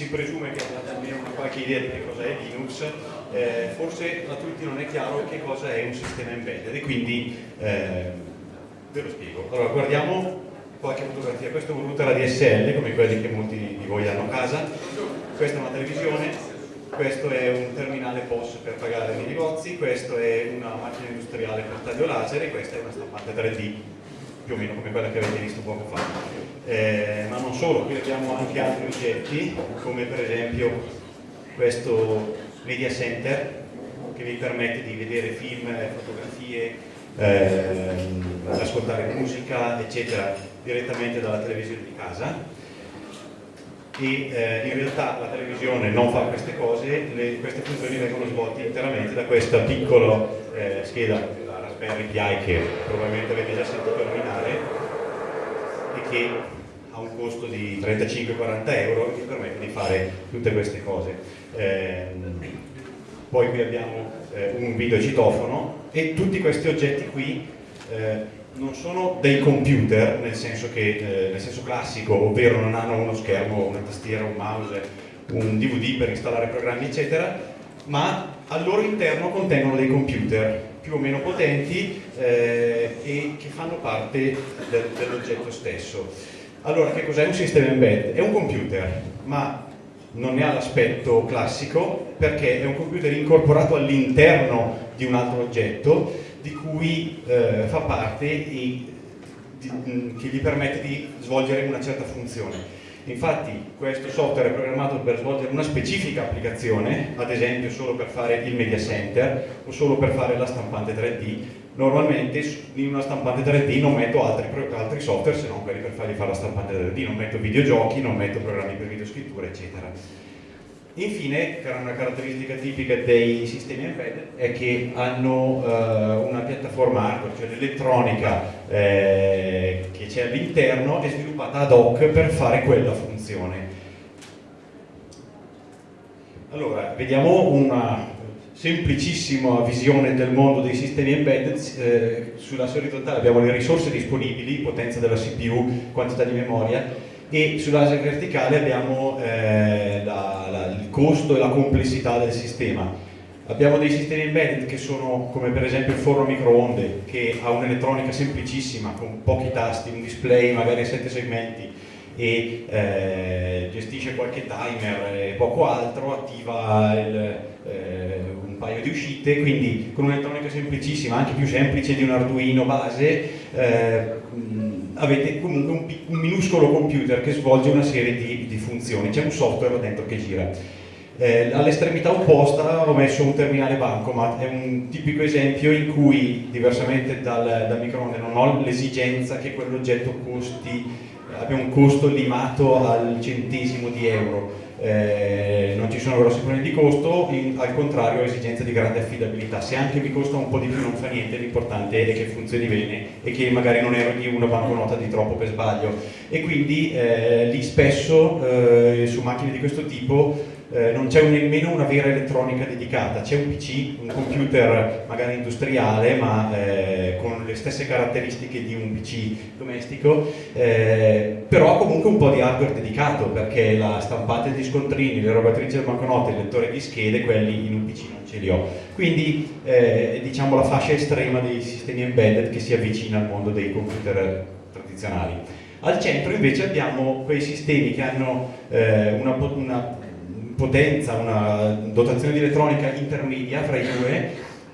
si presume che abbiate almeno una qualche idea di che cosa è Linux, eh, forse a tutti non è chiaro che cosa è un sistema embedded e quindi eh, ve lo spiego. Allora guardiamo qualche fotografia, questo è un router ADSL come quelli che molti di voi hanno a casa, questa è una televisione, questo è un terminale POS per pagare nei negozi, questo è una macchina industriale per taglio laser e questa è una stampante 3D più o meno come quella che avete visto poco fa. Eh, ma non solo, qui abbiamo anche altri oggetti come per esempio questo media center che vi permette di vedere film, fotografie, eh, ascoltare musica eccetera direttamente dalla televisione di casa e eh, in realtà la televisione non fa queste cose, le, queste funzioni vengono svolte interamente da questa piccola eh, scheda, la Raspberry Pi che probabilmente avete già sentito nominare e che ha un costo di 35-40 euro e vi permette di fare tutte queste cose. Eh, poi qui abbiamo eh, un videocitofono e tutti questi oggetti qui eh, non sono dei computer nel senso, che, eh, nel senso classico, ovvero non hanno uno schermo, una tastiera, un mouse, un DVD per installare programmi eccetera, ma al loro interno contengono dei computer più o meno potenti eh, e che fanno parte del, dell'oggetto stesso. Allora, che cos'è un sistema embed? È un computer, ma non ne ha l'aspetto classico perché è un computer incorporato all'interno di un altro oggetto di cui eh, fa parte e di, che gli permette di svolgere una certa funzione. Infatti questo software è programmato per svolgere una specifica applicazione, ad esempio solo per fare il media center o solo per fare la stampante 3D. Normalmente in una stampante 3D non metto altri, altri software se non quelli per fargli fare la stampante 3D, non metto videogiochi, non metto programmi per videoscrittura, eccetera. Infine, una caratteristica tipica dei sistemi embedded è che hanno eh, una piattaforma hardware, cioè l'elettronica eh, che c'è all'interno è sviluppata ad hoc per fare quella funzione. Allora, vediamo una semplicissima visione del mondo dei sistemi embedded. Eh, sulla orizzontale abbiamo le risorse disponibili, potenza della CPU, quantità di memoria, e sull'asse verticale abbiamo eh, la, costo e la complessità del sistema. Abbiamo dei sistemi embedded che sono come per esempio il forno microonde che ha un'elettronica semplicissima con pochi tasti, un display magari a 7 segmenti e eh, gestisce qualche timer e poco altro, attiva il, eh, un paio di uscite, quindi con un'elettronica semplicissima, anche più semplice di un Arduino base, eh, avete comunque un, un, minuscolo computer che svolge una serie di, di funzioni, c'è un software dentro che gira. Eh, All'estremità opposta ho messo un terminale bancomat, è un tipico esempio in cui, diversamente dal, dal microonde, non ho l'esigenza che quell'oggetto abbia un costo limato al centesimo di euro, eh, non ci sono grossi problemi di costo, in, al contrario ho esigenza di grande affidabilità. Se anche mi costa un po' di più non fa niente, l'importante è che funzioni bene e che magari non eroghi una banconota di troppo per sbaglio. E quindi eh, lì spesso eh, su macchine di questo tipo eh, non c'è nemmeno una vera elettronica dedicata, c'è un PC, un computer magari industriale ma eh, con le stesse caratteristiche di un PC domestico, eh, però comunque un po' di hardware dedicato perché la stampante di scontrini, le robatrici del banconote, il lettore di schede, quelli in un PC non ce li ho. Quindi eh, diciamo la fascia estrema dei sistemi embedded che si avvicina al mondo dei computer tradizionali. Al centro invece abbiamo quei sistemi che hanno eh, una, una potenza, una dotazione di elettronica intermedia fra i due,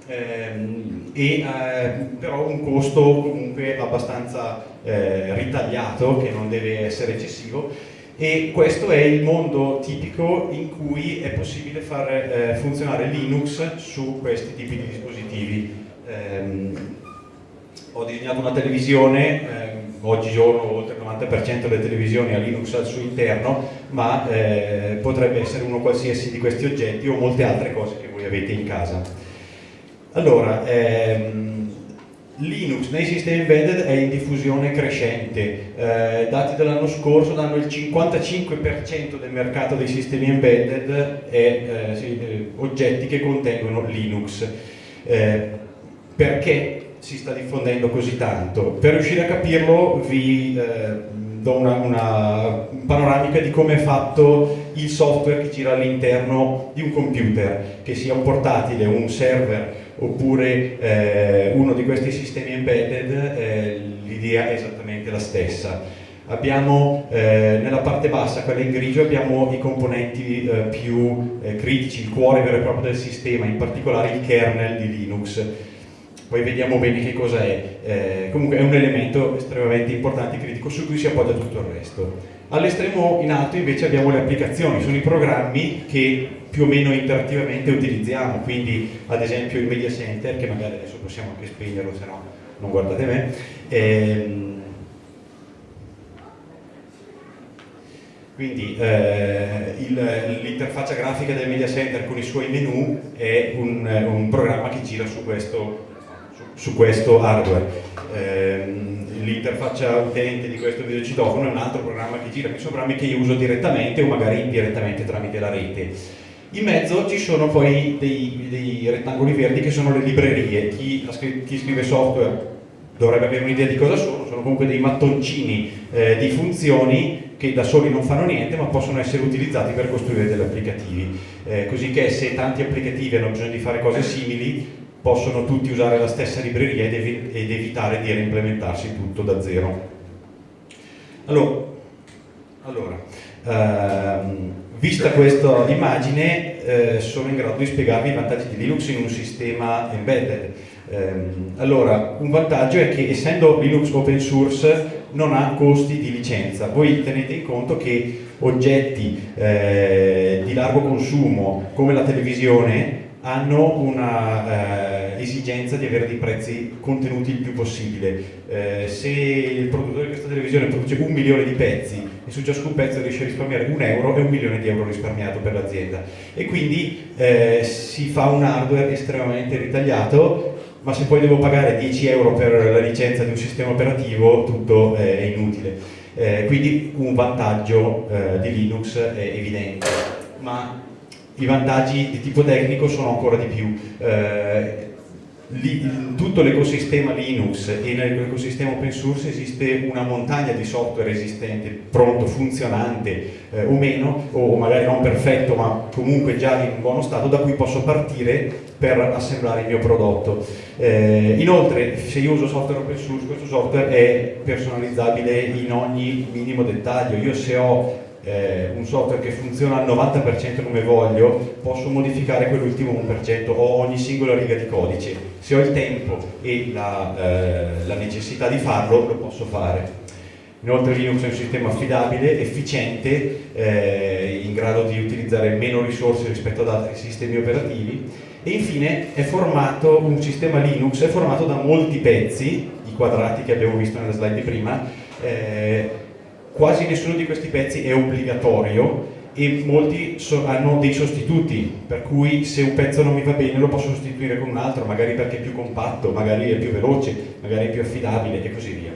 ehm, e, eh, però un costo comunque abbastanza eh, ritagliato, che non deve essere eccessivo, e questo è il mondo tipico in cui è possibile far eh, funzionare Linux su questi tipi di dispositivi. Ehm, ho disegnato una televisione, eh, oggigiorno oltre il 90% delle televisioni ha Linux al suo interno, ma eh, potrebbe essere uno qualsiasi di questi oggetti o molte altre cose che voi avete in casa. Allora, ehm, Linux nei sistemi embedded è in diffusione crescente, eh, dati dell'anno scorso danno il 55% del mercato dei sistemi embedded è eh, sì, eh, oggetti che contengono Linux. Eh, perché si sta diffondendo così tanto? Per riuscire a capirlo vi, eh, do una, una, panoramica di come è fatto il software che gira all'interno di un computer, che sia un portatile, un server oppure eh, uno di questi sistemi embedded, eh, l'idea è esattamente la stessa. Abbiamo eh, nella parte bassa, quella in grigio, abbiamo i componenti eh, più eh, critici, il cuore vero e proprio del sistema, in particolare il kernel di Linux. Poi vediamo bene che cosa è. Eh, comunque è un elemento estremamente importante e critico su cui si appoggia tutto il resto. All'estremo in alto invece abbiamo le applicazioni, sono i programmi che più o meno interattivamente utilizziamo, quindi ad esempio il media center, che magari adesso possiamo anche spegnerlo, se no non guardate me, ehm, Quindi eh, l'interfaccia grafica del media center con i suoi menu è un, un programma che gira su questo, su, questo hardware. Eh, l'interfaccia utente di questo videocitofono è un altro programma che gira, sono programmi che io uso direttamente o magari indirettamente tramite la rete. In mezzo ci sono poi dei, dei rettangoli verdi che sono le librerie, chi, chi scrive software dovrebbe avere un'idea di cosa sono, sono comunque dei mattoncini eh, di funzioni che da soli non fanno niente ma possono essere utilizzati per costruire degli applicativi, eh, così che se tanti applicativi hanno bisogno di fare cose simili possono tutti usare la stessa libreria ed, ev ed evitare di reimplementarsi tutto da zero. Allora, allora ehm, vista questa immagine eh, sono in grado di spiegarvi i vantaggi di Linux in un sistema embedded. Ehm, allora, un vantaggio è che essendo Linux open source non ha costi di licenza. Voi tenete in conto che oggetti eh, di largo consumo come la televisione hanno una eh, esigenza di avere dei prezzi contenuti il più possibile. Eh, se il produttore di questa televisione produce un milione di pezzi e su ciascun pezzo riesce a risparmiare un euro, è un milione di euro risparmiato per l'azienda. E quindi eh, si fa un hardware estremamente ritagliato ma se poi devo pagare 10 euro per la licenza di un sistema operativo tutto è inutile. Eh, quindi un vantaggio eh, di Linux è evidente, ma i vantaggi di tipo tecnico sono ancora di più. Eh, tutto l'ecosistema Linux e nell'ecosistema open source esiste una montagna di software esistente, pronto, funzionante eh, o meno, o magari non perfetto ma comunque già in buono stato, da cui posso partire per assemblare il mio prodotto. Eh, inoltre, se io uso software open source, questo software è personalizzabile in ogni minimo dettaglio. Io se ho eh, un software che funziona al 90% come voglio, posso modificare quell'ultimo 1% o ogni singola riga di codice. Se ho il tempo e la, eh, la necessità di farlo, lo posso fare. Inoltre Linux è un sistema affidabile, efficiente, eh, in grado di utilizzare meno risorse rispetto ad altri sistemi operativi e infine formato, un sistema Linux è formato da molti pezzi, i quadrati che abbiamo visto nella slide di prima, eh, quasi nessuno di questi pezzi è obbligatorio e molti so, hanno dei sostituti, per cui se un pezzo non mi va bene lo posso sostituire con un altro, magari perché è più compatto, magari è più veloce, magari è più affidabile e così via.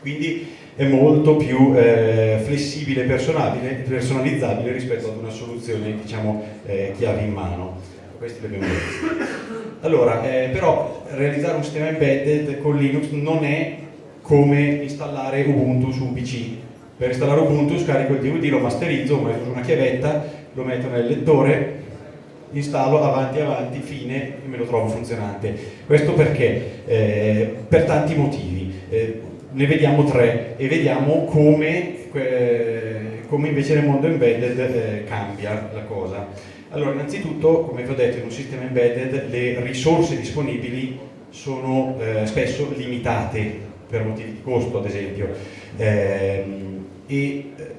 Quindi è molto più eh, flessibile e personalizzabile rispetto ad una soluzione diciamo, eh, chiave in mano. Questi li abbiamo visti. Allora, eh, però realizzare un sistema embedded con Linux non è come installare Ubuntu su un PC. Per installare Ubuntu scarico il DVD, lo masterizzo, uso una chiavetta, lo metto nel lettore, installo avanti avanti, fine e me lo trovo funzionante. Questo perché? Eh, per tanti motivi. Eh, ne vediamo tre e vediamo come, eh, come invece nel mondo embedded eh, cambia la cosa. Allora, innanzitutto, come vi ho detto, in un sistema embedded le risorse disponibili sono eh, spesso limitate per motivi di costo ad esempio. Ehm, e eh,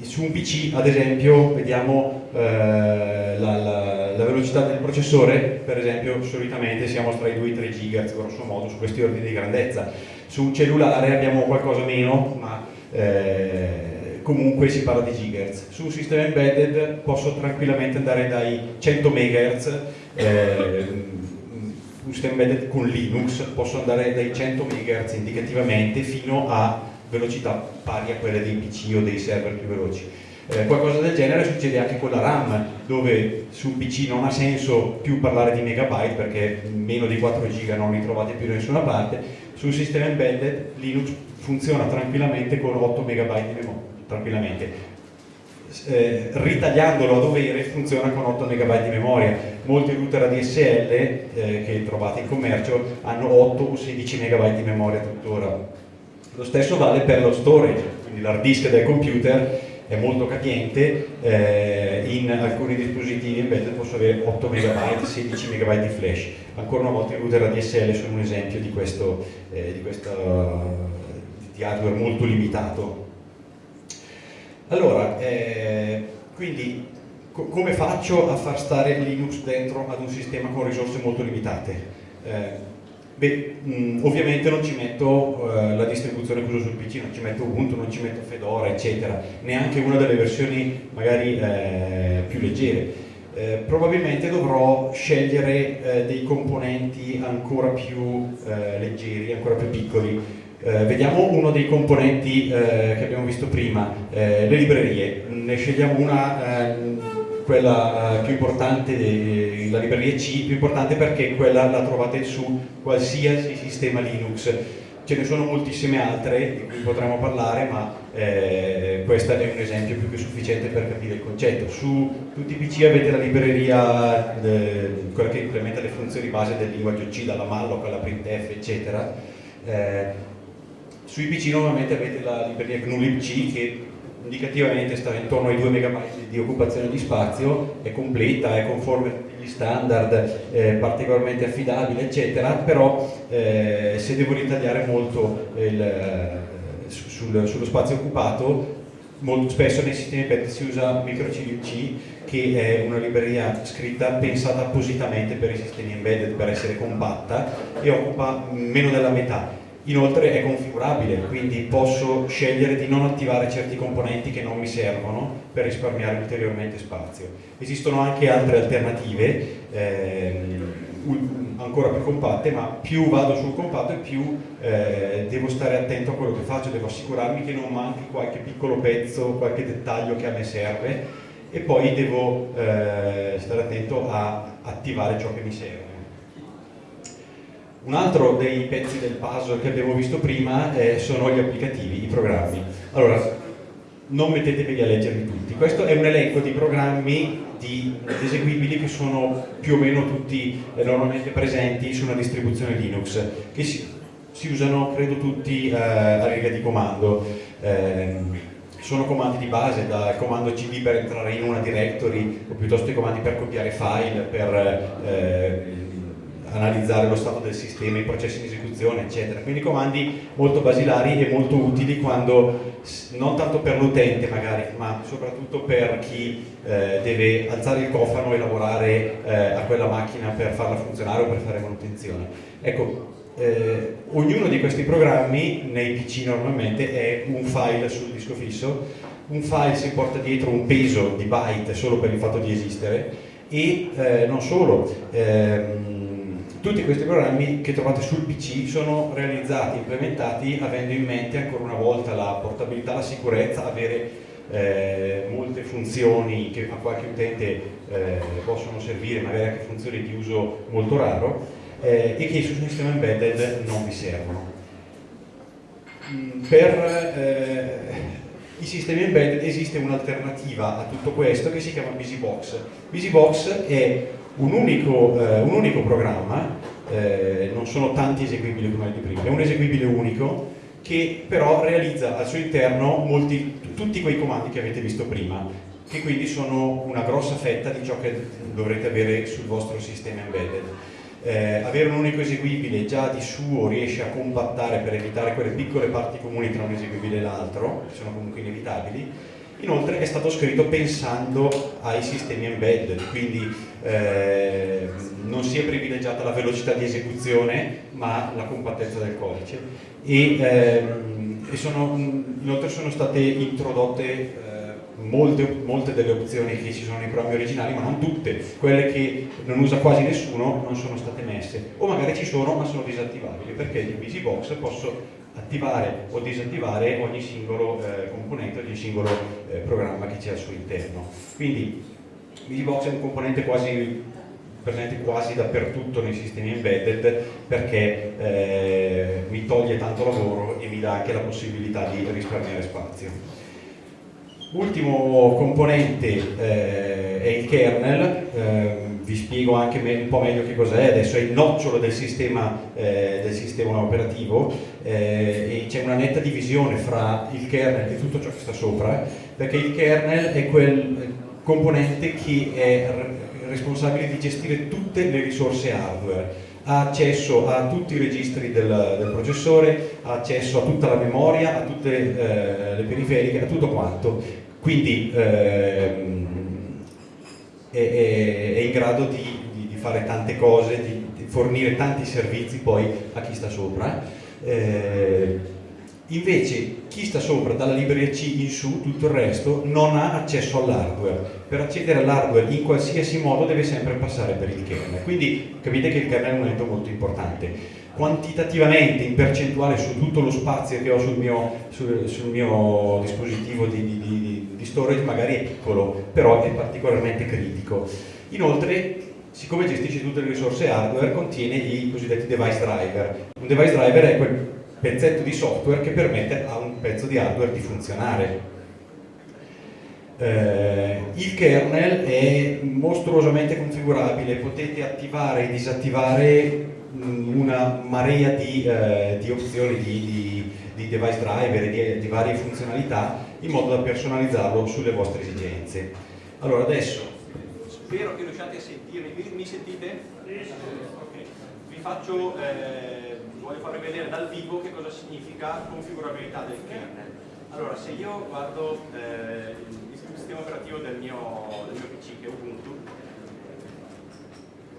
su un PC ad esempio vediamo eh, la, la, la, velocità del processore. Per esempio solitamente siamo tra i 2 e i 3 GHz grosso modo su questi ordini di grandezza. Su un cellulare abbiamo qualcosa meno ma eh, comunque si parla di gigahertz. Su un sistema embedded posso tranquillamente andare dai 100 MHz un sistema embedded con Linux posso andare dai 100 MHz indicativamente fino a velocità pari a quelle dei PC o dei server più veloci. Eh, qualcosa del genere succede anche con la RAM, dove su un PC non ha senso più parlare di megabyte perché meno di 4 giga non li trovate più da nessuna parte, su un sistema embedded Linux funziona tranquillamente con 8 MB di memoria, tranquillamente. Eh, ritagliandolo a dovere funziona con 8 MB di memoria. Molti router ADSL eh, che trovate in commercio hanno 8 o 16 MB di memoria tuttora. Lo stesso vale per lo storage, quindi l'hard disk del computer è molto capiente, eh, in alcuni dispositivi embedded posso avere 8 MB, 16 MB di flash. Ancora una volta i router ADSL sono un esempio di questo, eh, di, questa, di hardware molto limitato. Allora, eh, quindi co come faccio a far stare Linux dentro ad un sistema con risorse molto limitate? Eh, Beh, mh, ovviamente non ci metto uh, la distribuzione che uso sul PC, non ci metto Ubuntu, non ci metto Fedora, eccetera, neanche una delle versioni magari eh, più leggere. Eh, probabilmente dovrò scegliere eh, dei componenti ancora più eh, leggeri, ancora più piccoli. Eh, vediamo uno dei componenti che abbiamo visto prima, le librerie. Ne scegliamo una quella uh, più importante, eh, la libreria C, più importante perché quella la trovate su qualsiasi sistema Linux. Ce ne sono moltissime altre di cui potremo parlare, ma eh, questo è un esempio più che sufficiente per capire il concetto. Su tutti i PC avete la libreria, de, quella che implementa le funzioni base del linguaggio C, dalla malloc alla printf, eccetera. Eh, sui PC normalmente avete la libreria GNU-libc che indicativamente sta intorno ai 2 MB di occupazione di spazio, è completa, è conforme a tutti gli standard, è particolarmente affidabile, eccetera, però eh, se devo ritagliare molto il, eh, sul, sullo spazio occupato, molto spesso nei sistemi PET si usa MicroCLC che è una libreria scritta pensata appositamente per i sistemi embedded per essere compatta e occupa meno della metà Inoltre è configurabile, quindi posso scegliere di non attivare certi componenti che non mi servono per risparmiare ulteriormente spazio. Esistono anche altre alternative, ehm, ancora più compatte, ma più vado sul compatto e più eh, devo stare attento a quello che faccio, devo assicurarmi che non manchi qualche piccolo pezzo, qualche dettaglio che a me serve e poi devo eh, stare attento a attivare ciò che mi serve. Un altro dei pezzi del puzzle che abbiamo visto prima eh, sono gli applicativi, i programmi. Allora, non mettetevi a leggerli tutti. Questo è un elenco di programmi di eseguibili che sono più o meno tutti eh, normalmente presenti su una distribuzione Linux, che si, si usano, credo, tutti eh, a riga di comando. Eh, sono comandi di base, dal comando cd per entrare in una directory, o piuttosto i comandi per copiare file, per eh, analizzare lo stato del sistema, i processi di esecuzione, eccetera. Quindi comandi molto basilari e molto utili quando, non tanto per l'utente magari, ma soprattutto per chi eh, deve alzare il cofano e lavorare eh, a quella macchina per farla funzionare o per fare manutenzione. Ecco, eh, ognuno di questi programmi nei PC normalmente è un file sul disco fisso, un file si porta dietro un peso di byte solo per il fatto di esistere e eh, non solo, ehm, tutti questi programmi che trovate sul PC sono realizzati, implementati avendo in mente ancora una volta la portabilità, la sicurezza, avere eh, molte funzioni che a qualche utente eh, possono servire, magari anche funzioni di uso molto raro eh, e che su un sistema embedded non vi servono. Mm, per eh, i sistemi embedded esiste un'alternativa a tutto questo che si chiama BusyBox. BusyBox è un unico, eh, un unico programma, eh, non sono tanti eseguibili come di prima, è un eseguibile unico che però realizza al suo interno molti, tutti quei comandi che avete visto prima, che quindi sono una grossa fetta di ciò che dovrete avere sul vostro sistema embedded. Eh, avere un unico eseguibile già di suo riesce a compattare per evitare quelle piccole parti comuni tra un eseguibile e l'altro, che sono comunque inevitabili, Inoltre è stato scritto pensando ai sistemi embedded, quindi eh, non si è privilegiata la velocità di esecuzione ma la compattezza del codice. E, ehm, e sono, inoltre sono state introdotte eh, molte, molte, delle opzioni che ci sono nei programmi originali ma non tutte, quelle che non usa quasi nessuno non sono state messe. O magari ci sono ma sono disattivabili perché in BusyBox posso attivare o disattivare ogni singolo eh, componente, ogni singolo eh, programma che c'è al suo interno. Quindi VisiBox è un componente quasi presente quasi dappertutto nei sistemi embedded perché eh, mi toglie tanto lavoro e mi dà anche la possibilità di risparmiare spazio. Ultimo componente eh, è il kernel, eh, vi spiego anche un po' meglio che cos'è, adesso è il nocciolo del sistema, eh, del sistema operativo. Eh, e c'è una netta divisione fra il kernel e tutto ciò che sta sopra, perché il kernel è quel componente che è responsabile di gestire tutte le risorse hardware ha accesso a tutti i registri del, del processore, ha accesso a tutta la memoria, a tutte eh, le periferiche, a tutto quanto. Quindi ehm, è, è, è, in grado di, di, di, fare tante cose, di, di, fornire tanti servizi poi a chi sta sopra. Eh, Invece chi sta sopra dalla libreria C in su, tutto il resto, non ha accesso all'hardware. Per accedere all'hardware in qualsiasi modo deve sempre passare per il kernel. Quindi capite che il kernel è un elemento molto importante. Quantitativamente, in percentuale su tutto lo spazio che ho sul mio, sul, sul mio dispositivo di, di, di, di storage magari è piccolo, però è particolarmente critico. Inoltre siccome gestisce tutte le risorse hardware, contiene i cosiddetti device driver. Un device driver è quel pezzetto di software che permette a un pezzo di hardware di funzionare. Eh, il kernel è mostruosamente configurabile, potete attivare e disattivare mm, una marea di, eh, di opzioni di, di, di, device driver e di, varie funzionalità in modo da personalizzarlo sulle vostre esigenze. Allora adesso spero che riusciate a sentirmi, mi sentite? Okay. Vi faccio eh, voglio farvi vedere dal vivo che cosa significa configurabilità del kernel. Allora, se io guardo eh, il sistema operativo del mio, del mio PC, che è Ubuntu,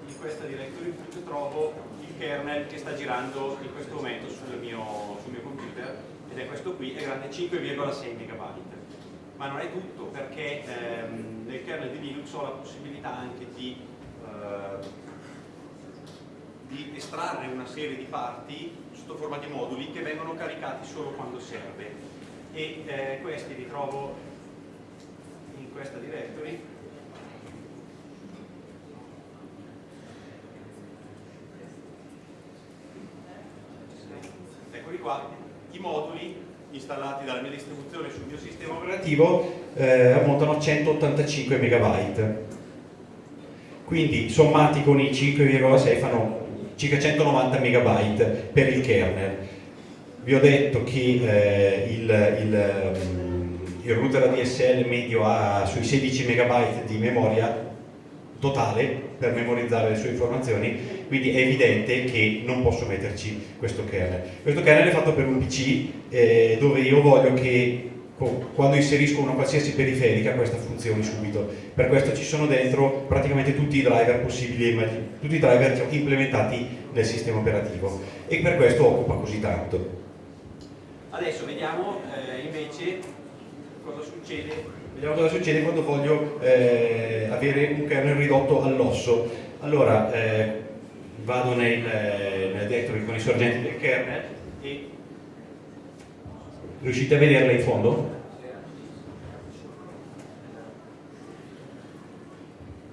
in questa directory trovo il kernel che sta girando in questo momento sul mio, sul mio computer, ed è questo qui, è grande 5,6 MB. Ma non è tutto, perché ehm, nel kernel di Linux ho la possibilità anche di eh, di estrarre una serie di parti sotto forma di moduli che vengono caricati solo quando serve. E eh, questi li trovo in questa directory. Eccoli qua i moduli installati dalla mia distribuzione sul mio sistema operativo eh, ammontano a 185 MB quindi sommati con i 5,6 fanno circa 190 MB per il kernel. Vi ho detto che eh, il, il, um, il, router ADSL medio ha sui 16 MB di memoria totale per memorizzare le sue informazioni, quindi è evidente che non posso metterci questo kernel. Questo kernel è fatto per un PC eh, dove io voglio che quando inserisco una qualsiasi periferica questa funzioni subito. Per questo ci sono dentro praticamente tutti i driver possibili, tutti i driver implementati nel sistema operativo e per questo occupa così tanto. Adesso vediamo eh, invece cosa succede, vediamo cosa succede quando voglio eh, avere un kernel ridotto all'osso. Allora eh, vado nel, eh, nel directory con i sorgenti del kernel e Riuscite a vederla in fondo?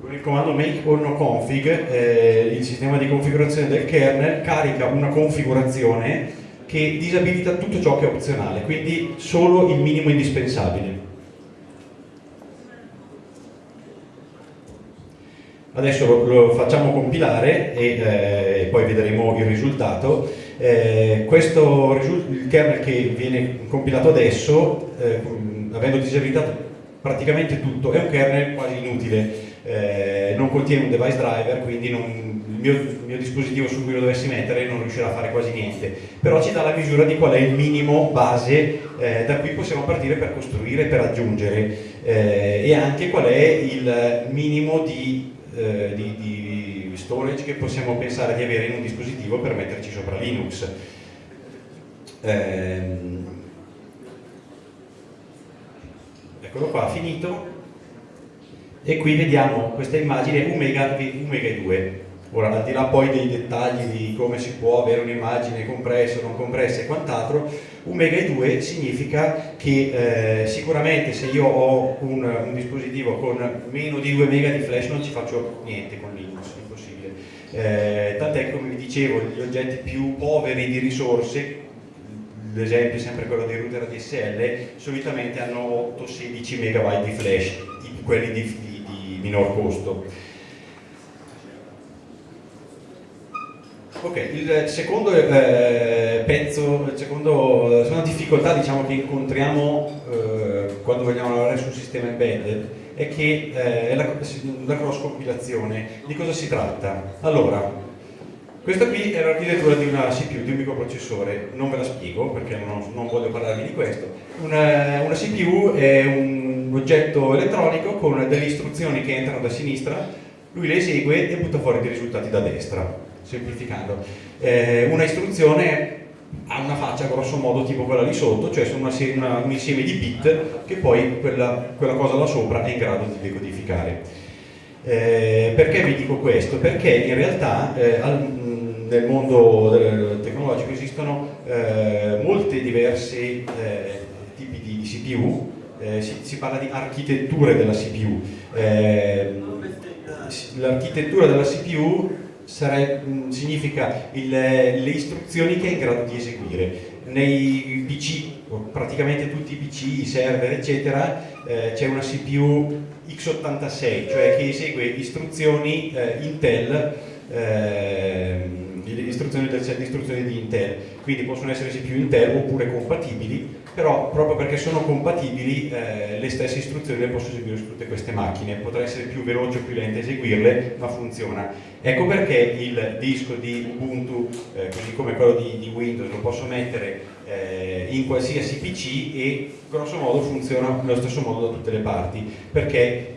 Con il comando make or no config, eh, il sistema di configurazione del kernel carica una configurazione che disabilita tutto ciò che è opzionale, quindi solo il minimo indispensabile. Adesso lo, lo facciamo compilare e eh, poi vedremo il risultato. Eh, questo il kernel che viene compilato adesso, eh, avendo disabilitato praticamente tutto, è un kernel quasi inutile, eh, non contiene un device driver, quindi non, il, mio, il, mio, dispositivo su cui lo dovessi mettere non riuscirà a fare quasi niente, però ci dà la misura di qual è il minimo base eh, da cui possiamo partire per costruire, per aggiungere. Eh, e anche qual è il minimo di eh, di, di, storage che possiamo pensare di avere in un dispositivo per metterci sopra Linux. Ehm, eccolo qua, finito. E qui vediamo questa immagine 1 mega, 1 mega e 2. Ora, al di là poi dei dettagli di come si può avere un'immagine compressa o non compressa e quant'altro, 1 mega e 2 significa che eh, sicuramente se io ho un, un, dispositivo con meno di 2 mega di flash non ci faccio niente con Linux, impossibile. Eh, tant'è che come vi dicevo, gli oggetti più poveri di risorse, l'esempio è sempre quello dei router DSL, solitamente hanno 8-16 megabyte di flash, quelli di, di, di minor costo. Ok, il secondo eh, pezzo, il secondo, seconda difficoltà diciamo, che incontriamo eh, quando vogliamo lavorare su un sistema embedded è che eh, è la, la cross compilazione. Di cosa si tratta? Allora, questa qui è l'architettura di una CPU, di un microprocessore, non ve la spiego perché non, non voglio parlarvi di questo. Una, una, CPU è un oggetto elettronico con delle istruzioni che entrano da sinistra, lui le esegue e butta fuori dei risultati da destra semplificando. Eh, una istruzione ha una faccia grosso modo tipo quella lì sotto, cioè sono una, una, un insieme di bit che poi quella, quella, cosa là sopra è in grado di decodificare. Eh, perché vi dico questo? Perché in realtà eh, al, nel mondo tecnologico esistono eh, molti diversi eh, tipi di, di CPU, eh, si, si, parla di architetture della CPU. L'architettura della CPU Sare, significa il, le istruzioni che è in grado di eseguire. Nei PC, praticamente tutti i PC, i server eccetera, eh, c'è una CPU x86, cioè che esegue istruzioni eh, Intel istruzioni del set di istruzioni di Intel, quindi possono essere CPU Intel oppure compatibili, però proprio perché sono compatibili eh, le stesse istruzioni le posso eseguire su tutte queste macchine, potrà essere più veloce o più lento eseguirle, ma funziona. Ecco perché il disco di Ubuntu, eh, così come quello di, di, Windows, lo posso mettere eh, in qualsiasi PC e grosso modo funziona nello stesso modo da tutte le parti, perché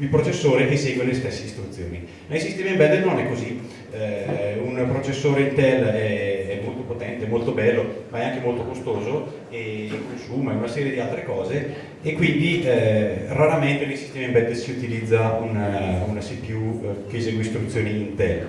il processore esegue le stesse istruzioni. Nei sistemi embedded non è così, eh, un processore Intel è, è, molto potente, molto bello, ma è anche molto costoso e consuma una serie di altre cose e quindi eh, raramente nei sistemi embedded si utilizza una, una CPU eh, che esegue istruzioni Intel.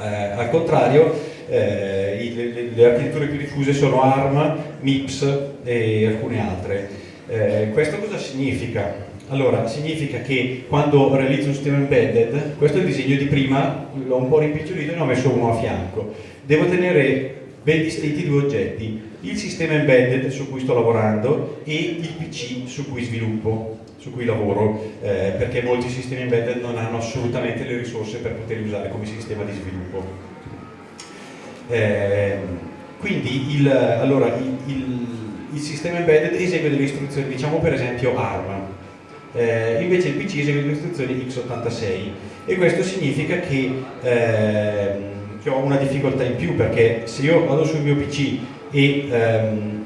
Eh, al contrario, eh, le, le, architetture più diffuse sono ARM, MIPS e alcune altre. Eh, questo cosa significa? Allora, significa che quando realizzo un sistema embedded, questo è il disegno di prima, l'ho un po' rimpicciolito e ne ho messo uno a fianco. Devo tenere ben distinti due oggetti, il sistema embedded su cui sto lavorando e il PC su cui sviluppo, su cui lavoro, eh, perché molti sistemi embedded non hanno assolutamente le risorse per poterli usare come sistema di sviluppo. Eh, quindi il, allora, il, il, il sistema embedded esegue delle istruzioni, diciamo per esempio ARM, eh, invece il PC esegue le istruzioni x86. E questo significa che, eh, che, ho una difficoltà in più perché se io vado sul mio PC e ehm,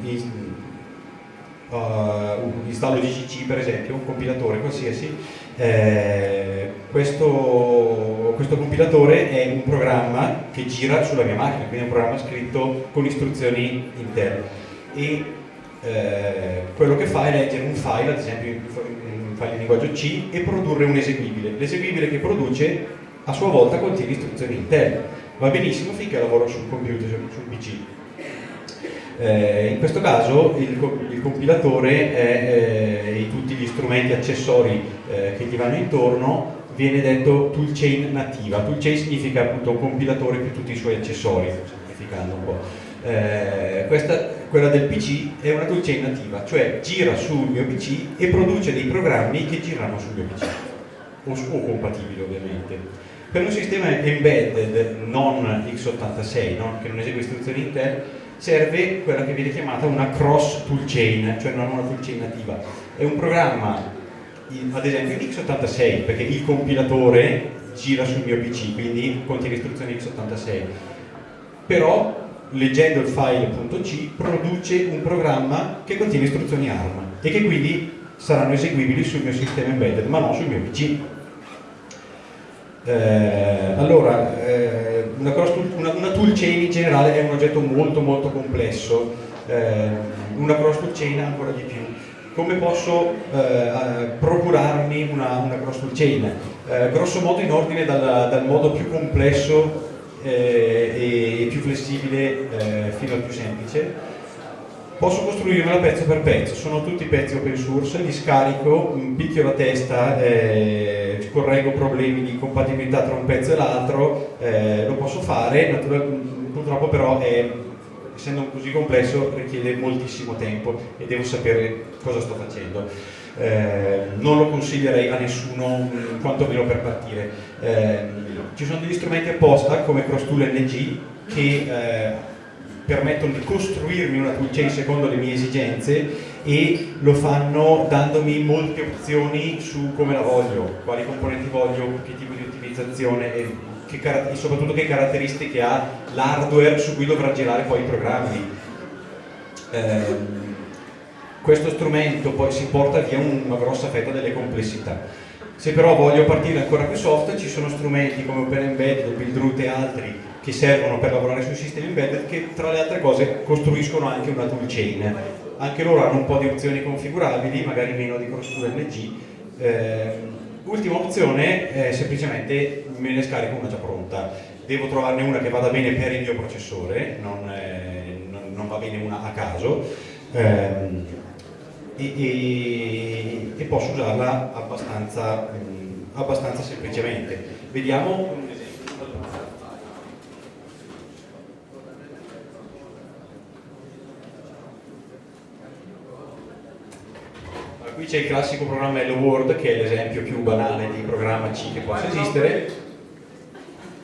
uh, installo GCC per esempio, un compilatore qualsiasi, eh, questo, questo, compilatore è un programma che gira sulla mia macchina, quindi è un programma scritto con istruzioni Intel e eh, quello che fa è leggere un file, ad esempio file in linguaggio C e produrre un eseguibile. L'eseguibile che produce a sua volta contiene istruzioni Intel. Va benissimo finché lavoro sul computer, sul PC. Eh, in questo caso il, il compilatore è, eh, e tutti gli strumenti accessori eh, che gli vanno intorno viene detto toolchain nativa. Toolchain significa appunto un compilatore più tutti i suoi accessori, semplificando un po'. Eh, questa quella del PC è una toolchain nativa, cioè gira sul mio PC e produce dei programmi che girano sul mio PC, o, o compatibili ovviamente. Per un sistema embedded non x86, no? che non esegue istruzioni Intel, serve quella che viene chiamata una cross toolchain, cioè non una toolchain nativa. È un programma, ad esempio in x86, perché il compilatore gira sul mio PC, quindi contiene istruzioni x86, però leggendo il file.c produce un programma che contiene istruzioni ARM e che quindi saranno eseguibili sul mio sistema embedded ma non sul mio PC. Eh, allora, eh, una, una, una, toolchain in generale è un oggetto molto molto complesso, eh, una cross toolchain ancora di più. come posso eh, procurarmi una, una cross tool chain? Eh, grosso modo in ordine dal, dal modo più complesso eh, e più flessibile eh, fino al più semplice. Posso costruirmela pezzo per pezzo, sono tutti pezzi open source, li scarico, picchio la testa, eh, correggo problemi di compatibilità tra un pezzo e l'altro, eh, lo posso fare, purtroppo però è, essendo così complesso richiede moltissimo tempo e devo sapere cosa sto facendo. Eh, non lo consiglierei a nessuno, quantomeno per partire. Eh, ci sono degli strumenti apposta come CrossTool NG che eh, permettono di costruirmi una toolchain secondo le mie esigenze e lo fanno dandomi molte opzioni su come la voglio, quali componenti voglio, che tipo di ottimizzazione e, che, e soprattutto che caratteristiche ha l'hardware su cui dovrà girare poi i programmi. Eh, questo strumento poi si porta via una grossa fetta delle complessità. Se però voglio partire ancora più soft, ci sono strumenti come OpenEmbed, Buildroot e altri che servono per lavorare sui sistemi embedded che tra le altre cose costruiscono anche una toolchain. Anche loro hanno un po' di opzioni configurabili, magari meno di cross-tool NG. Eh, ultima opzione è semplicemente me ne scarico una già pronta. Devo trovarne una che vada bene per il mio processore, non, eh, non va bene una a caso. Eh, e, e, e, posso usarla abbastanza, mh, abbastanza semplicemente. Vediamo qui c'è il classico programma Hello World che è l'esempio più banale di programma C che possa esistere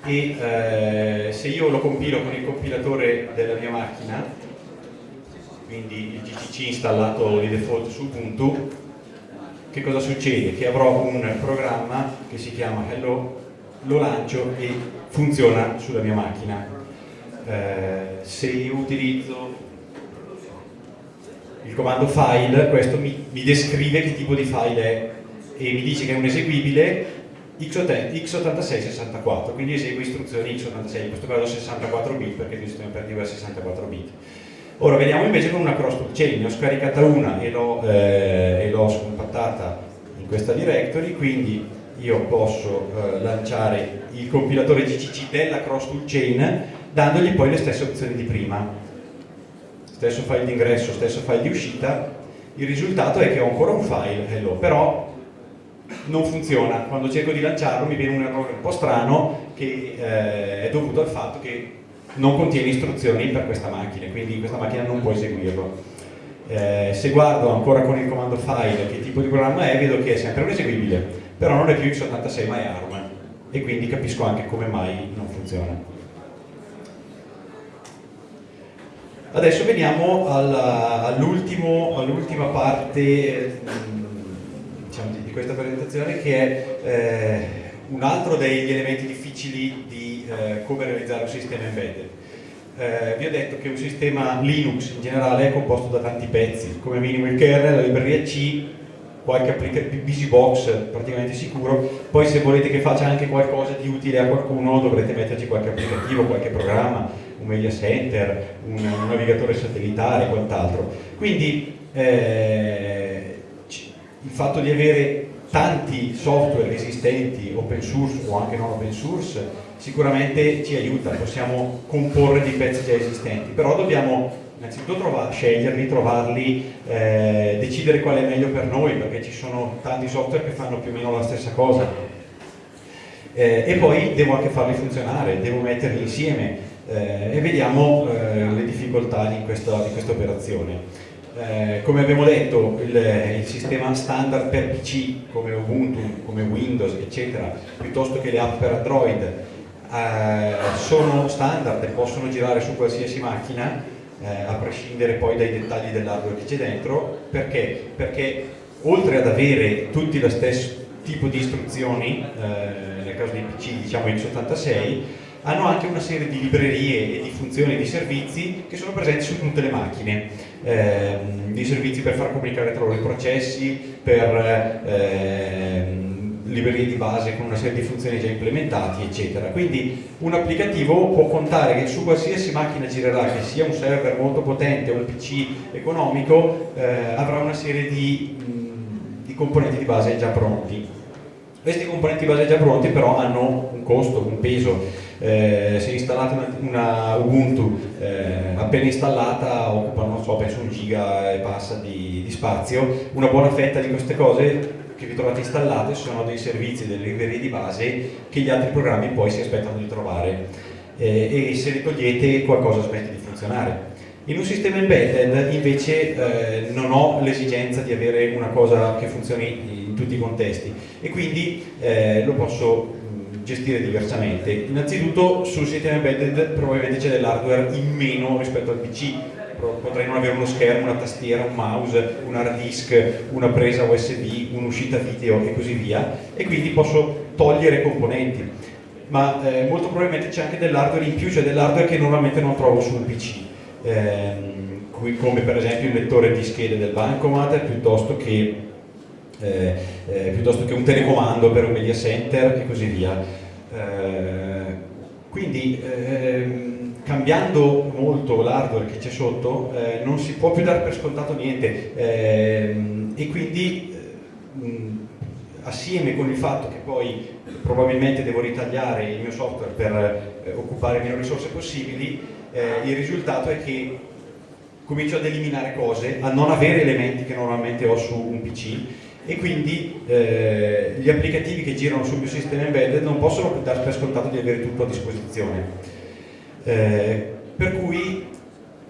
e eh, se io lo compilo con il compilatore della mia macchina quindi il GCC installato di default su Ubuntu che cosa succede? che avrò un programma che si chiama Hello lo lancio e funziona sulla mia macchina eh, se io utilizzo il comando file, questo mi, mi, descrive che tipo di file è e mi dice che è un eseguibile x86-64, quindi esegue istruzioni x86, in questo caso 64 bit perché il sistema operativo è 64 bit. Ora vediamo invece con una cross chain, ne ho scaricata una e l'ho eh, scompattata in questa directory, quindi io posso eh, lanciare il compilatore GCC della cross chain dandogli poi le stesse opzioni di prima. Stesso file di ingresso, stesso file di uscita, il risultato è che ho ancora un file hello, però non funziona, quando cerco di lanciarlo mi viene un errore un po' strano che eh, è dovuto al fatto che non contiene istruzioni per questa macchina, quindi questa macchina non può eseguirlo. Eh, se guardo ancora con il comando file che tipo di programma è, vedo che è sempre un eseguibile, però non è più x86 ma è ARM e quindi capisco anche come mai non funziona. Adesso veniamo all'ultima all parte diciamo, di, questa presentazione che è eh, un altro degli elementi difficili di eh, come realizzare un sistema embedded. Eh, vi ho detto che un sistema Linux in generale è composto da tanti pezzi, come minimo il kernel, la libreria C, qualche applicazione, BusyBox praticamente sicuro, poi se volete che faccia anche qualcosa di utile a qualcuno dovrete metterci qualche applicativo, qualche programma, un media center, un, un navigatore satellitare e quant'altro. Quindi eh, il fatto di avere tanti software esistenti, open source o anche non open source, sicuramente ci aiuta, possiamo comporre dei pezzi già esistenti, però dobbiamo innanzitutto trovar, sceglierli, trovarli, eh, decidere qual è meglio per noi, perché ci sono tanti software che fanno più o meno la stessa cosa. Eh, e poi devo anche farli funzionare, devo metterli insieme, eh, e vediamo eh, le difficoltà di questa, di questa operazione. Eh, come abbiamo detto il, il, sistema standard per PC come Ubuntu, come Windows eccetera piuttosto che le app per Android eh, sono standard e possono girare su qualsiasi macchina eh, a prescindere poi dai dettagli dell'hardware che c'è dentro perché? perché oltre ad avere tutti lo stesso tipo di istruzioni eh, nel caso dei PC diciamo x86 hanno anche una serie di librerie e di funzioni e di servizi che sono presenti su tutte le macchine, eh, dei servizi per far comunicare tra loro i processi, per eh, librerie di base con una serie di funzioni già implementati, eccetera. Quindi un applicativo può contare che su qualsiasi macchina girerà, che sia un server molto potente o un PC economico, eh, avrà una serie di, di componenti di base già pronti. Questi componenti di base già pronti però hanno un costo, un peso. Eh, se installate una, una Ubuntu eh, appena installata occupa, non so, penso un giga e passa di, di spazio, una buona fetta di queste cose che vi trovate installate sono dei servizi, delle librerie di base che gli altri programmi poi si aspettano di trovare eh, e se li togliete qualcosa smette di funzionare. In un sistema embedded invece eh, non ho l'esigenza di avere una cosa che funzioni in tutti i contesti e quindi eh, lo posso gestire diversamente. Innanzitutto sul sistema embedded probabilmente c'è dell'hardware in meno rispetto al PC, potrei non avere uno schermo, una tastiera, un mouse, un hard disk, una presa USB, un'uscita video e così via. E quindi posso togliere componenti. Ma eh, molto probabilmente c'è anche dell'hardware in più, cioè dell'hardware che normalmente non trovo su un PC eh, come per esempio il lettore di schede del Bancomat piuttosto che, eh, eh, piuttosto che un telecomando per un media center e così via. Eh, quindi ehm, cambiando molto l'hardware che c'è sotto eh, non si può più dare per scontato niente. Eh, e quindi eh, assieme con il fatto che poi probabilmente devo ritagliare il mio software per eh, occupare meno risorse possibili eh, il risultato è che comincio ad eliminare cose, a non avere elementi che normalmente ho su un PC e quindi eh, gli applicativi che girano sul mio sistema embedded non possono dare per scontato di avere tutto a disposizione eh, per cui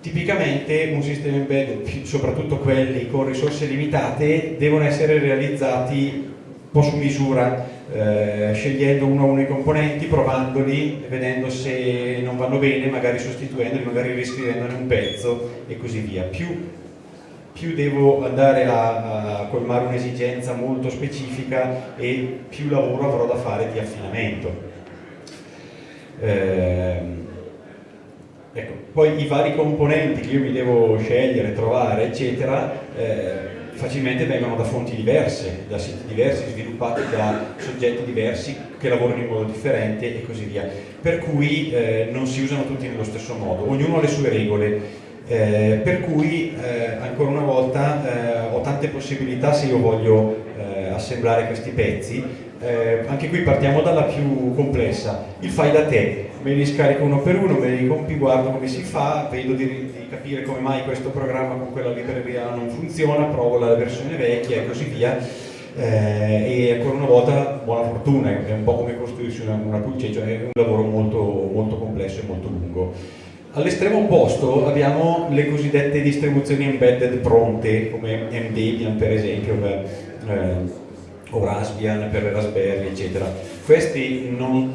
tipicamente un sistema embedded, soprattutto quelli con risorse limitate, devono essere realizzati un po' su misura, eh, scegliendo uno a uno i componenti, provandoli, vedendo se non vanno bene, magari sostituendoli, magari riscrivendone un pezzo e così via. Più, più devo andare a, a colmare un'esigenza molto specifica e più lavoro avrò da fare di affinamento. Eh, Ecco, poi i vari componenti che io mi devo scegliere, trovare, eccetera, eh, facilmente vengono da fonti diverse, da siti diversi, sviluppati da soggetti diversi che lavorano in modo differente e così via. Per cui eh, non si usano tutti nello stesso modo, ognuno ha le sue regole. Eh, per cui eh, ancora una volta eh, ho tante possibilità se io voglio eh, assemblare questi pezzi anche qui partiamo dalla più complessa il fai da te me li scarico uno per uno, me li compi, guardo come si fa, vedo di, di capire come mai questo programma con quella libreria non funziona, provo la versione vecchia e così via. Eh, e ancora una volta buona fortuna, è un po' come costruirsi una, una pulce, cioè è un lavoro molto, molto complesso e molto lungo. All'estremo opposto abbiamo le cosiddette distribuzioni embedded pronte, come MDebian per esempio, per, eh, o Raspbian per Raspberry, eccetera. Questi non,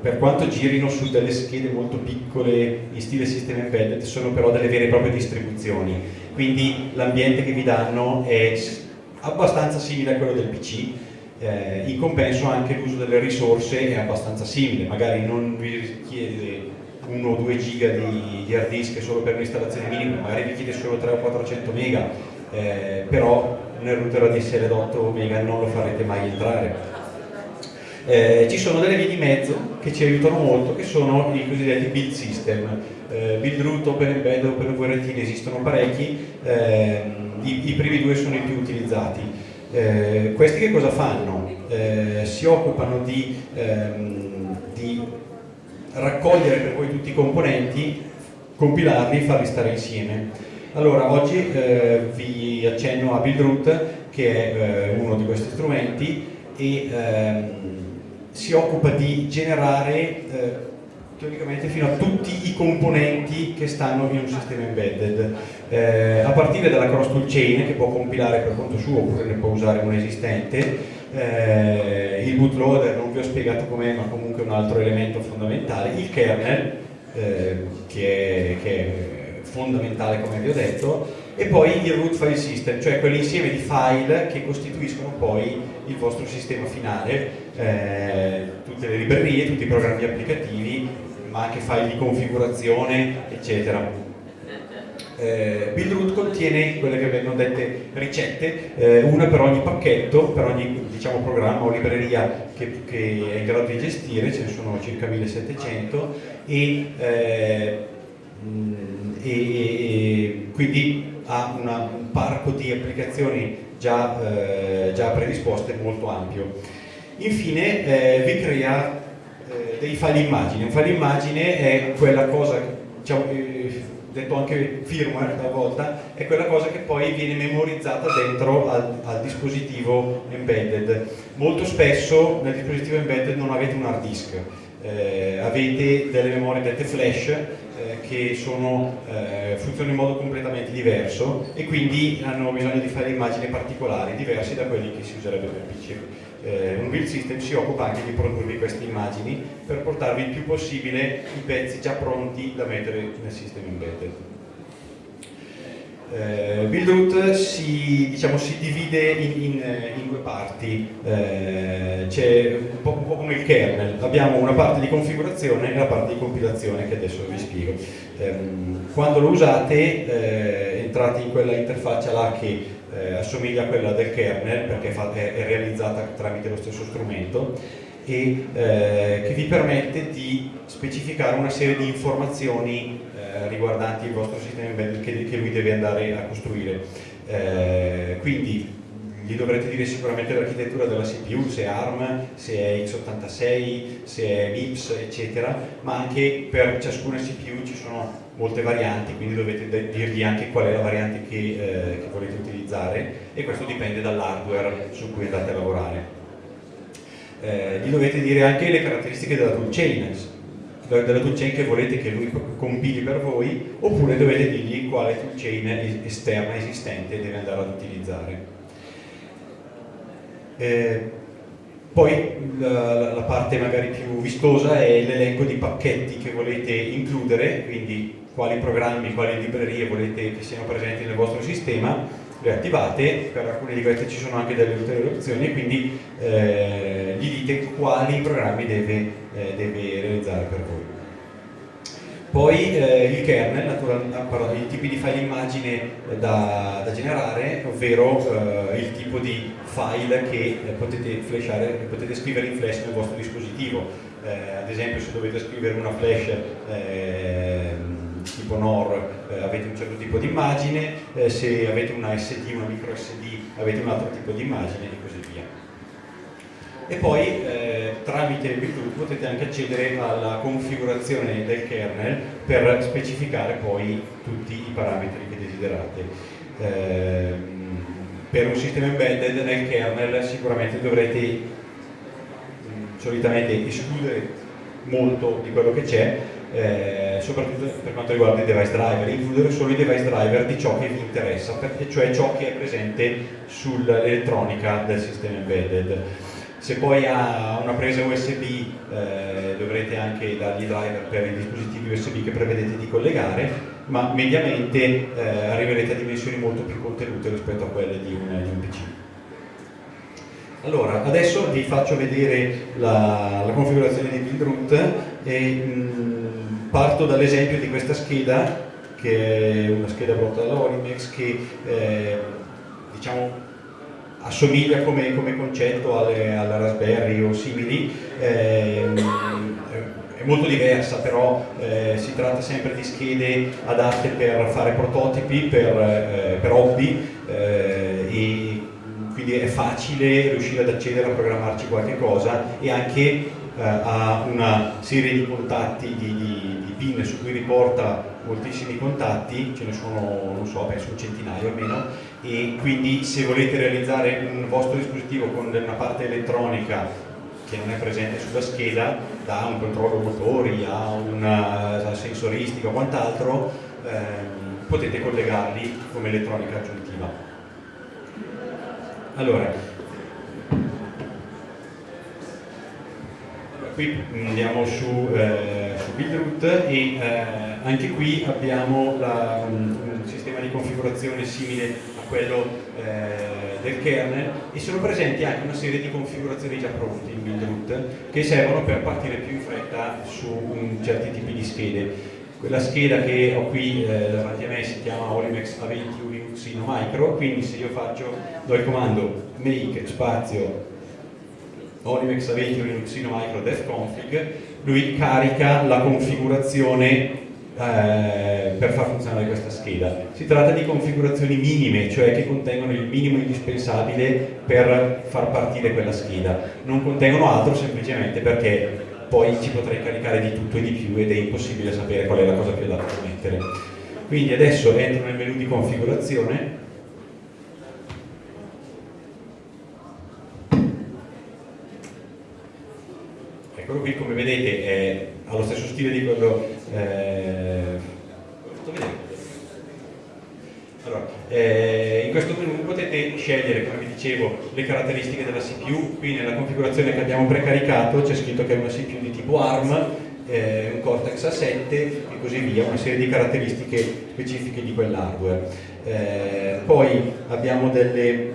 per quanto girino su delle schede molto piccole in stile sistema embedded, sono però delle vere e proprie distribuzioni, quindi l'ambiente che vi danno è abbastanza simile a quello del PC, eh, in compenso anche l'uso delle risorse è abbastanza simile, magari non vi richiede 1 o 2 giga di, di hard disk solo per un'installazione minima, magari vi chiede solo 3 o 400 mega, eh, però nel router ADSL da 8 mega non lo farete mai entrare eh, ci sono delle vie di mezzo che ci aiutano molto, che sono i cosiddetti build system. Eh, build root, Open Embed, Open VRT ne esistono parecchi, eh, i, i, primi due sono i più utilizzati. Eh, questi che cosa fanno? Eh, si occupano di, ehm, di raccogliere per voi tutti i componenti, compilarli e farli stare insieme. Allora, oggi eh, vi accenno a BuildRoot, che è eh, uno di questi strumenti, e ehm, si occupa di generare eh, teoricamente fino a tutti i componenti che stanno in un sistema embedded, eh, a partire dalla cross tool chain che può compilare per conto suo oppure ne può usare un esistente, eh, il bootloader non vi ho spiegato com'è ma comunque è un altro elemento fondamentale, il kernel eh, che è, che è fondamentale come vi ho detto, e poi il root file system, cioè quell'insieme di file che costituiscono poi il vostro sistema finale, eh, tutte le librerie, tutti i programmi applicativi, ma anche file di configurazione, eccetera. Eh, Buildroot contiene quelle che vengono dette ricette, eh, una per ogni pacchetto, per ogni diciamo, programma o libreria che, che, è in grado di gestire, ce ne sono circa 1700 e, eh, e, e quindi ha una, un parco di applicazioni già, eh, già predisposte molto ampio. Infine eh, vi crea eh, dei file immagine, un file immagine è quella cosa, diciamo, detto anche firmware talvolta, è quella cosa che poi viene memorizzata dentro al, al, dispositivo embedded. Molto spesso nel dispositivo embedded non avete un hard disk, eh, avete delle memorie dette flash eh, che sono, eh, funzionano in modo completamente diverso e quindi hanno bisogno di fare immagini particolari, diversi da quelli che si userebbe per PC eh, un build system si occupa anche di produrvi queste immagini per portarvi il più possibile i pezzi già pronti da mettere nel sistema embedded. Eh, Buildroot si, diciamo, si, divide in, in, in due parti, eh, c'è un, po', come il kernel, abbiamo una parte di configurazione e la parte di compilazione che adesso vi spiego. Eh, quando lo usate eh, entrate in quella interfaccia là che eh, assomiglia a quella del kernel perché è, è realizzata tramite lo stesso strumento e eh, che vi permette di specificare una serie di informazioni eh, riguardanti il vostro sistema embedded che, che, lui deve andare a costruire. Eh, quindi gli dovrete dire sicuramente l'architettura della CPU, se è ARM, se è x86, se è MIPS, eccetera, ma anche per ciascuna CPU ci sono molte varianti, quindi dovete dirgli anche qual è la variante che, eh, che volete utilizzare e questo dipende dall'hardware su cui andate a lavorare. Eh, gli dovete dire anche le caratteristiche della toolchain, della toolchain che volete che lui compili per voi, oppure dovete dirgli quale toolchain esterna esistente deve andare ad utilizzare. Eh, poi la, la, parte magari più vistosa è l'elenco di pacchetti che volete includere, quindi quali programmi, quali librerie volete che siano presenti nel vostro sistema, le attivate, per alcune di queste ci sono anche delle ulteriori opzioni quindi eh, gli dite quali programmi deve, eh, deve realizzare per voi. Poi eh, il kernel, naturalmente, i tipi di file immagine da, da generare, ovvero eh, il tipo di file che eh, potete, flashare, potete scrivere in flash nel vostro dispositivo. Eh, ad esempio se dovete scrivere una flash ehm, tipo NOR eh, avete un certo tipo di immagine, eh, se avete una SD, una micro SD avete un altro tipo di immagine e così via. E poi eh, tramite Bluetooth potete anche accedere alla configurazione del kernel per specificare poi tutti i parametri che desiderate. Eh, per un sistema embedded nel kernel sicuramente dovrete mh, solitamente escludere molto di quello che c'è eh, soprattutto per quanto riguarda i device driver, includere solo i device driver di ciò che vi interessa, cioè ciò che è presente sull'elettronica del sistema embedded. Se poi ha una presa USB eh, dovrete anche dargli driver per i dispositivi USB che prevedete di collegare, ma mediamente eh, arriverete a dimensioni molto più contenute rispetto a quelle di un, di un PC. Allora, adesso vi faccio vedere la, la configurazione di Buildroot e mh, parto dall'esempio di questa scheda che è una scheda pronta dalla Olimex che eh, diciamo assomiglia come, come concetto alle, alla Raspberry o simili, eh, è molto diversa però eh, si tratta sempre di schede adatte per fare prototipi, per, eh, per hobby eh, e quindi è facile riuscire ad accedere a programmarci qualche cosa e anche eh, ha una serie di contatti, di, di pin su cui riporta moltissimi contatti, ce ne sono, non so, penso un centinaio almeno, e quindi se volete realizzare un vostro dispositivo con una parte elettronica che non è presente sulla scheda, da un controllo motori a una sensoristica o quant'altro, ehm, potete collegarli come elettronica aggiuntiva. Allora, qui andiamo su, eh, su Buildroot e eh, anche qui abbiamo la, un, un, sistema di configurazione simile a quello eh, del kernel e sono presenti anche una serie di configurazioni già pronte in Buildroot che servono per partire più in fretta su certi tipi di schede. quella scheda che ho qui eh, davanti a me si chiama Olimex A20 Linuxino Micro, quindi se io faccio, do il comando make spazio Olimex A20 Linuxino Micro config, lui carica la configurazione eh, per far funzionare questa scheda. Si tratta di configurazioni minime, cioè che contengono il minimo indispensabile per far partire quella scheda. Non contengono altro semplicemente perché poi ci potrei caricare di tutto e di più ed è impossibile sapere qual è la cosa più adatta da mettere. Quindi adesso entro nel menu di configurazione eccolo qui come vedete è allo stesso stile di quello eh, allora, eh, in questo menu potete scegliere, come vi dicevo, le caratteristiche della CPU, qui nella configurazione che abbiamo precaricato c'è scritto che è una CPU di tipo ARM, eh, un Cortex A7 e così via, una serie di caratteristiche specifiche di quell'hardware. Eh, poi abbiamo delle,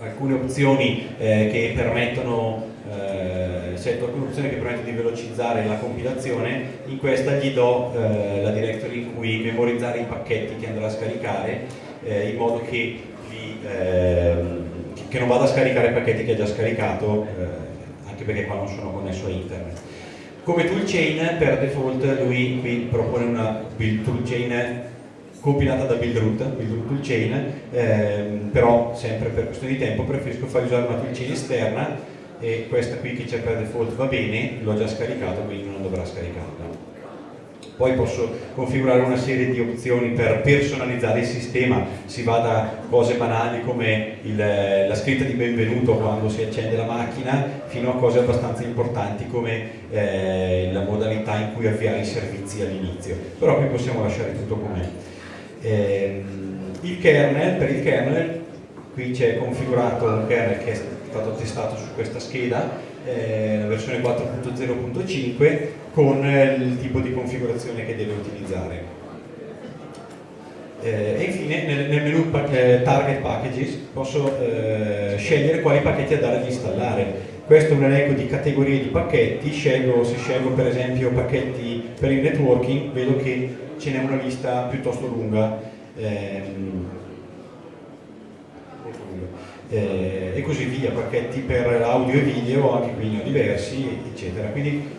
alcune opzioni eh, che permettono eh, scelto alcune opzioni che permettono di velocizzare la compilazione, in questa gli do eh, la directory in cui memorizzare i pacchetti che andrà a scaricare eh, in modo che, li, ehm, che, non vada a scaricare pacchetti che ha già scaricato, eh, anche perché qua non sono connesso a internet. Come toolchain per default lui qui propone una build toolchain compilata da Buildroot, Buildroot toolchain, ehm, però sempre per questione di tempo preferisco far usare una toolchain esterna e questa qui che c'è per default va bene, l'ho già scaricato quindi non dovrà scaricarla. Poi posso configurare una serie di opzioni per personalizzare il sistema, si va da cose banali come il, la scritta di benvenuto quando si accende la macchina, fino a cose abbastanza importanti come eh, la modalità in cui avviare i servizi all'inizio. Però qui possiamo lasciare tutto com'è. Eh, il kernel, per il kernel, qui c'è configurato un kernel che è stato testato su questa scheda, eh, versione 4.0.5 con eh, il tipo di configurazione che deve utilizzare. Eh, e infine nel, nel menu eh, Target Packages posso eh, scegliere quali pacchetti andare ad installare. Questo è un elenco di categorie di pacchetti, scelgo, se scelgo per esempio pacchetti per il networking vedo che ce n'è una lista piuttosto lunga. Ehm, eh, e così via, pacchetti per audio e video, anche qui ne ho diversi, eccetera. Quindi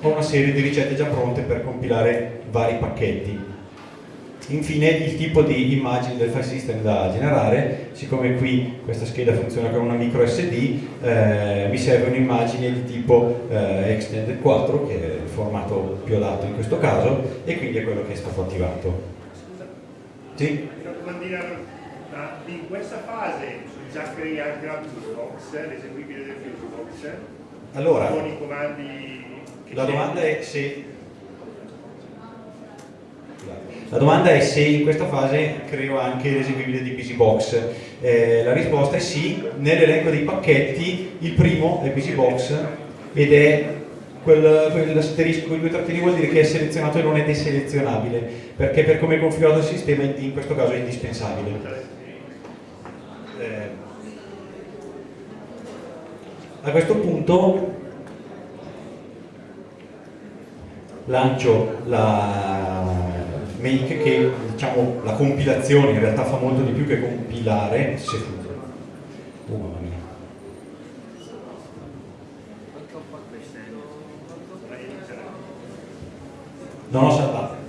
ho una serie di ricette già pronte per compilare vari pacchetti. Infine il tipo di immagine del file system da generare, siccome qui questa scheda funziona con una micro SD, eh, mi serve un'immagine di tipo eh, Extended 4, che è il formato più adatto in questo caso, e quindi è quello che è stato attivato. Sì? Ma in questa fase già anche la Fusebox, l'eseguibile del Fusebox, allora, con i comandi la domanda è se la domanda è se in questa fase creo anche l'eseguibile di BusyBox. Eh, la risposta è sì, nell'elenco dei pacchetti il primo è BusyBox ed è quel, quell'asterisco, quei due trattini vuol dire che è selezionato e non è deselezionabile, perché per come è configurato il sistema in questo caso è indispensabile. Eh, a questo punto lancio la make che diciamo la compilazione in realtà fa molto di più che compilare se. Oh mamma mia. Non ho salvato.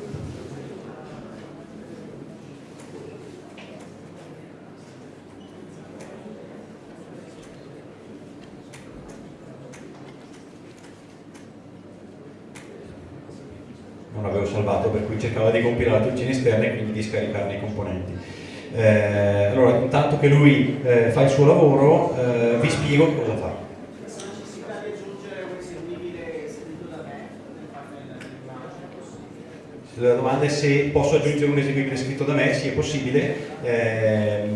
non avevo salvato, per cui cercava di compilare la tuccina esterna e quindi di scaricarne i componenti. Eh, allora, intanto che lui eh, fa il suo lavoro, eh, vi spiego cosa fa. La domanda è se posso aggiungere un eseguibile scritto da me, sì è possibile. Eh,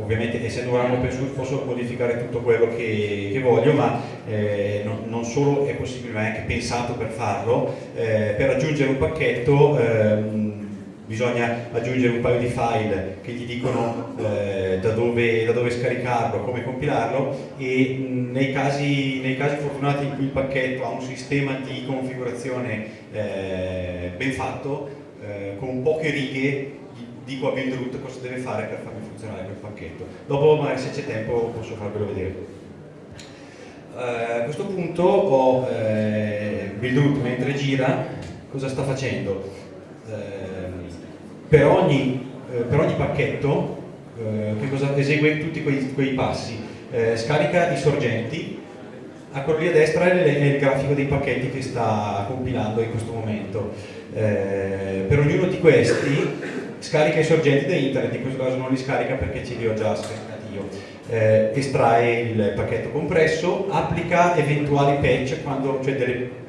ovviamente essendo un RAM open source posso modificare tutto quello che, che voglio, ma eh, non, non, solo è possibile, ma è anche pensato per farlo. Eh, per aggiungere un pacchetto ehm, bisogna aggiungere un paio di file che gli dicono eh, da, dove, da, dove, scaricarlo, come compilarlo e nei, casi, nei, casi, fortunati in cui il pacchetto ha un sistema di configurazione eh, ben fatto, eh, con poche righe dico a build root cosa deve fare per farmi funzionare quel pacchetto. Dopo magari se c'è tempo posso farvelo vedere. Uh, a questo punto ho eh, build mentre gira, cosa sta facendo? Uh, per ogni, eh, per ogni pacchetto esegue tutti quei, quei passi, scarica i sorgenti, a quello lì a destra è il grafico dei pacchetti che sta compilando in questo momento. Per ognuno di questi scarica i sorgenti da internet, in questo caso non li scarica perché ce li ho già scaricati io. Eh, estrae il pacchetto compresso, applica eventuali patch, quando, cioè delle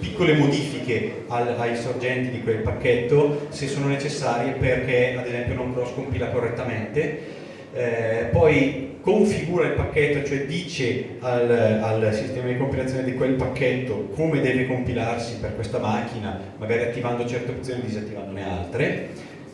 piccole modifiche al, ai sorgenti di quel pacchetto se sono necessarie perché ad esempio non cross compila correttamente eh, poi configura il pacchetto, cioè dice al, al, sistema di compilazione di quel pacchetto come deve compilarsi per questa macchina, magari attivando certe opzioni e disattivandone altre.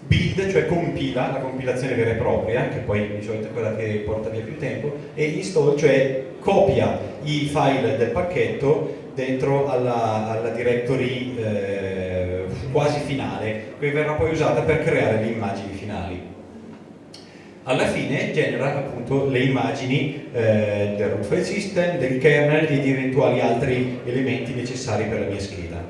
Build, cioè compila, la compilazione vera e propria, che poi di solito è quella che porta via più tempo, e install, cioè copia i file del pacchetto dentro alla, alla directory eh, quasi finale, che verrà poi usata per creare le immagini finali. Alla fine genera appunto le immagini eh, del root file system, del kernel e di eventuali altri elementi necessari per la mia scheda.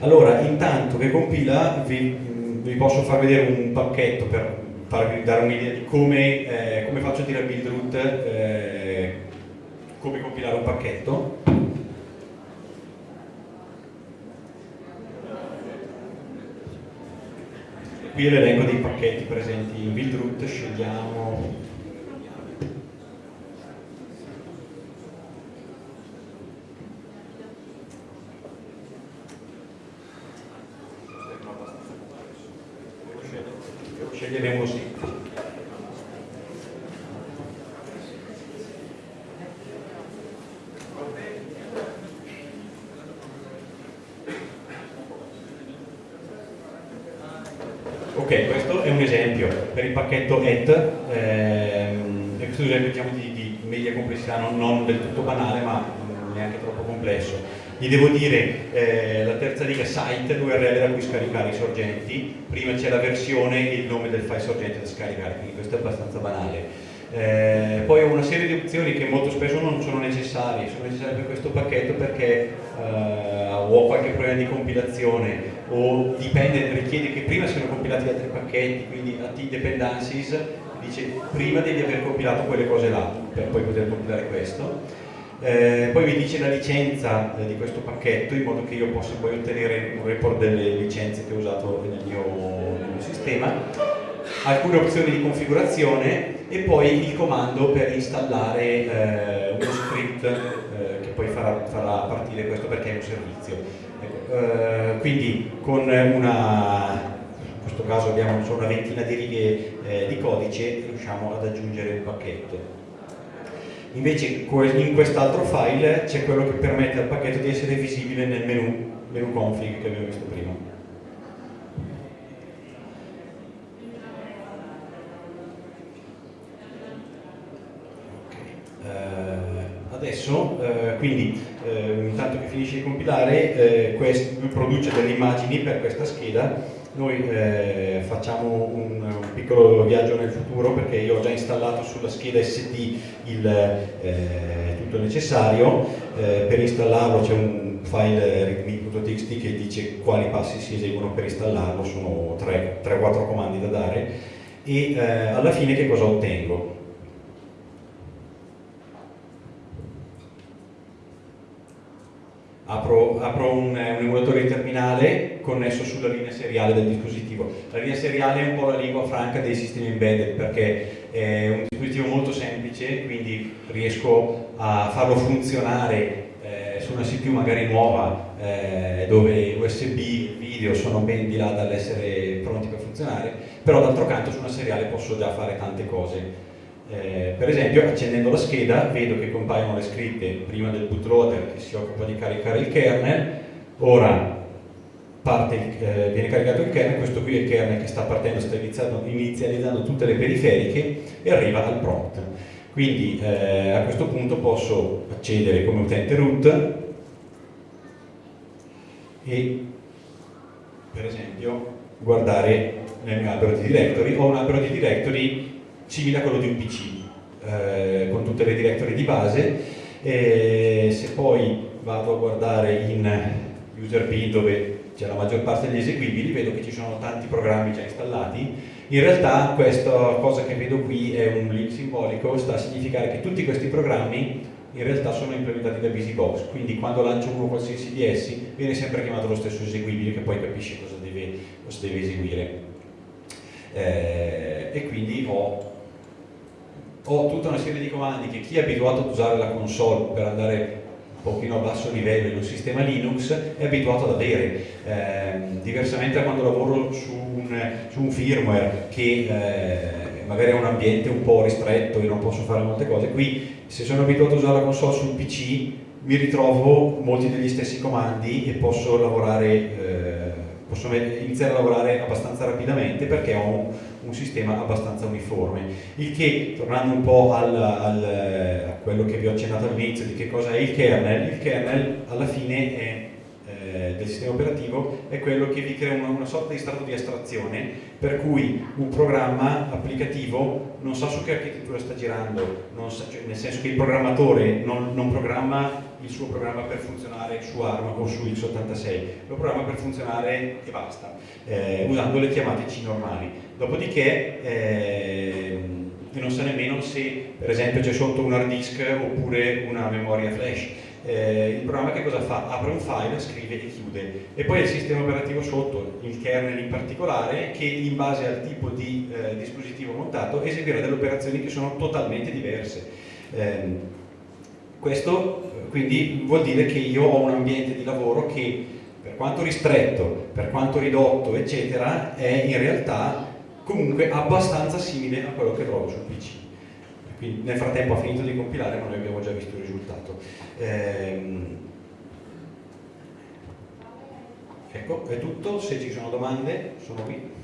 Allora, intanto che compila vi, vi posso far vedere un pacchetto per farvi dare un'idea di come, eh, come, faccio a dire a build root eh, come compilare un pacchetto. qui l'elenco dei pacchetti presenti in build root, scegliamo sceglieremo sì Ok, questo è un esempio per il pacchetto ET, ehm, questo è un esempio diciamo, di, di, media complessità, non, non, del tutto banale ma neanche troppo complesso. Gli devo dire eh, la terza riga site, l'URL da cui scaricare i sorgenti, prima c'è la versione e il nome del file sorgente da scaricare, quindi questo è abbastanza banale. Eh, poi ho una serie di opzioni che molto spesso non sono necessarie, sono necessarie per questo pacchetto perché eh, ho qualche problema di compilazione o dipende, richiede che prima siano compilati altri pacchetti, quindi AT dependencies, dice prima devi aver compilato quelle cose là per poi poter compilare questo. Eh, poi mi dice la licenza eh, di questo pacchetto in modo che io possa poi ottenere un report delle licenze che ho usato nel mio, nel mio sistema, alcune opzioni di configurazione e poi il comando per installare eh, uno script eh, che poi farà, farà partire questo perché è un servizio. Eh, quindi con una, in questo caso abbiamo solo una ventina di righe eh, di codice riusciamo ad aggiungere il pacchetto. Invece in quest'altro file c'è quello che permette al pacchetto di essere visibile nel menu, menu config che abbiamo visto prima. Uh, adesso, uh, quindi eh, intanto che finisce di compilare, eh, produce delle immagini per questa scheda. Noi eh, facciamo un, un, piccolo viaggio nel futuro perché io ho già installato sulla scheda SD il, eh, tutto il necessario. Eh, per installarlo c'è un file readme.txt che dice quali passi si eseguono per installarlo, sono 3-4 comandi da dare e eh, alla fine che cosa ottengo? Apro, apro un, un, emulatore di terminale connesso sulla linea seriale del dispositivo. La linea seriale è un po' la lingua franca dei sistemi embedded perché è un dispositivo molto semplice, quindi riesco a farlo funzionare eh, su una CPU magari nuova eh, dove USB, video sono ben di là dall'essere pronti per funzionare, però d'altro canto su una seriale posso già fare tante cose eh, per esempio accendendo la scheda vedo che compaiono le scritte prima del bootloader che si occupa di caricare il kernel, ora parte, eh, viene caricato il kernel, questo qui è il kernel che sta partendo, sta inizializzando tutte le periferiche e arriva al prompt. Quindi eh, a questo punto posso accedere come utente root e per esempio guardare nel mio albero di directory, ho un albero di directory simile a quello di un PC, eh, con tutte le directory di base, e se poi vado a guardare in user bin dove c'è la maggior parte degli eseguibili, vedo che ci sono tanti programmi già installati. In realtà questa cosa che vedo qui è un link simbolico, sta a significare che tutti questi programmi in realtà sono implementati da BusyBox, quindi quando lancio uno qualsiasi di essi viene sempre chiamato lo stesso eseguibile che poi capisce cosa deve, cosa deve eseguire. Eh, e quindi ho, ho tutta una serie di comandi che chi è abituato ad usare la console per andare pochino a basso livello in un sistema Linux è abituato ad avere. Eh, diversamente da quando lavoro su un, su un firmware che eh, magari è un ambiente un po' ristretto e non posso fare molte cose, qui se sono abituato a usare la console sul PC mi ritrovo molti degli stessi comandi e posso lavorare eh, posso iniziare a lavorare abbastanza rapidamente perché ho un, un sistema abbastanza uniforme. Il che, tornando un po' al, al, a quello che vi ho accennato all'inizio di che cosa è il kernel, il kernel alla fine è eh, del sistema operativo è quello che vi crea una, una, sorta di strato di astrazione per cui un programma applicativo non sa su che architettura sta girando, sa, cioè, nel senso che il programmatore non, non, programma il suo programma per funzionare su ARM o su x86, lo programma per funzionare e basta, eh, usando le chiamate C normali. Dopodiché eh, non sa nemmeno se per esempio c'è sotto un hard disk oppure una memoria flash eh, il programma che cosa fa? Apre un file, scrive e chiude e poi il sistema operativo sotto, il kernel in particolare, che in base al tipo di eh, dispositivo montato eseguirà delle operazioni che sono totalmente diverse. Eh, questo quindi vuol dire che io ho un ambiente di lavoro che per quanto ristretto, per quanto ridotto, eccetera, è in realtà comunque abbastanza simile a quello che trovo sul PC. Quindi nel frattempo ha finito di compilare ma noi abbiamo già visto il risultato. Ehm, ecco, è tutto, se ci sono domande sono qui.